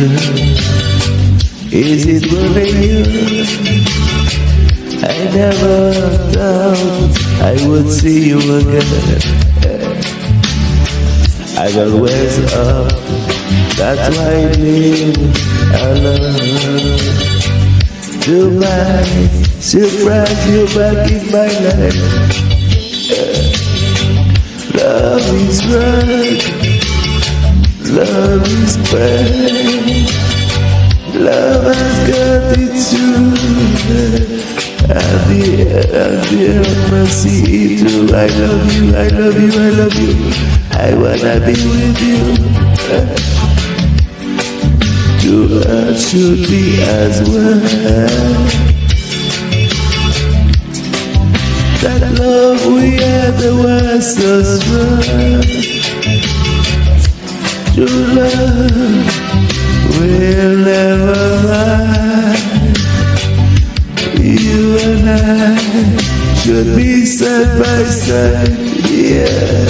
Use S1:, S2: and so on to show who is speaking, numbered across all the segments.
S1: Is it really you? I never thought I would see you again. I always up, that's why I live alone. Goodbye, surprise you back in my life. Love is right, love is bad. Love has got At the end I see it through I love you, I love you, I love you. I wanna be with you. Earth should be as well That love we had was so strong to love will never lie. You and I should be side by side, yeah.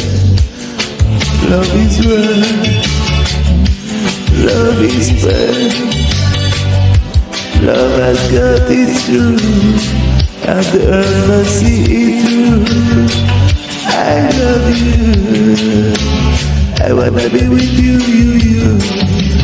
S1: Love is right, love is bad. Love has got its truth, and the earth must see it through. I love you, I wanna be with you, you, you.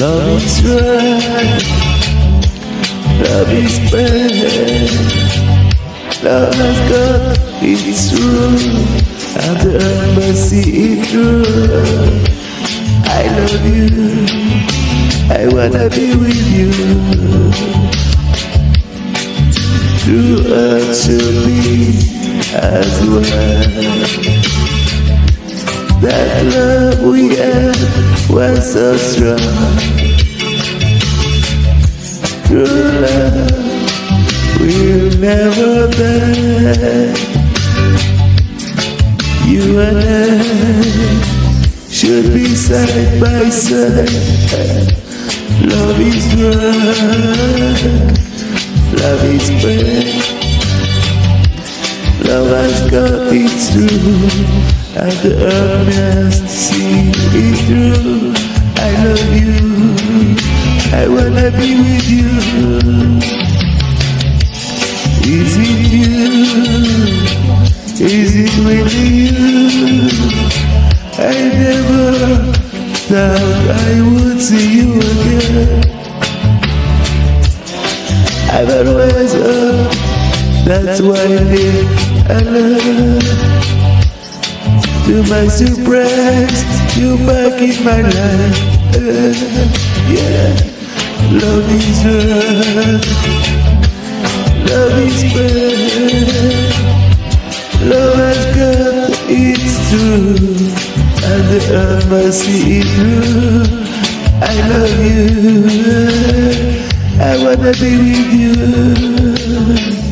S1: Love is right, love is bad. Love has got its truth, and the embassy is true. I love you, I wanna be with you. True earth should be as well. That love we had was so strong. True love will never die. You and I should be side by side. Love is right, love is bad. Love has got its truth and the earnest see it through. I love you, I wanna be with you. Is it you? Is it really you? I never thought I would see you again. I've always loved, that's why I live alone. To my surprise, you back in my life. Uh, yeah, love is right, love is bad. Love has got its truth, and earth must see it through. I love you, I wanna be with you.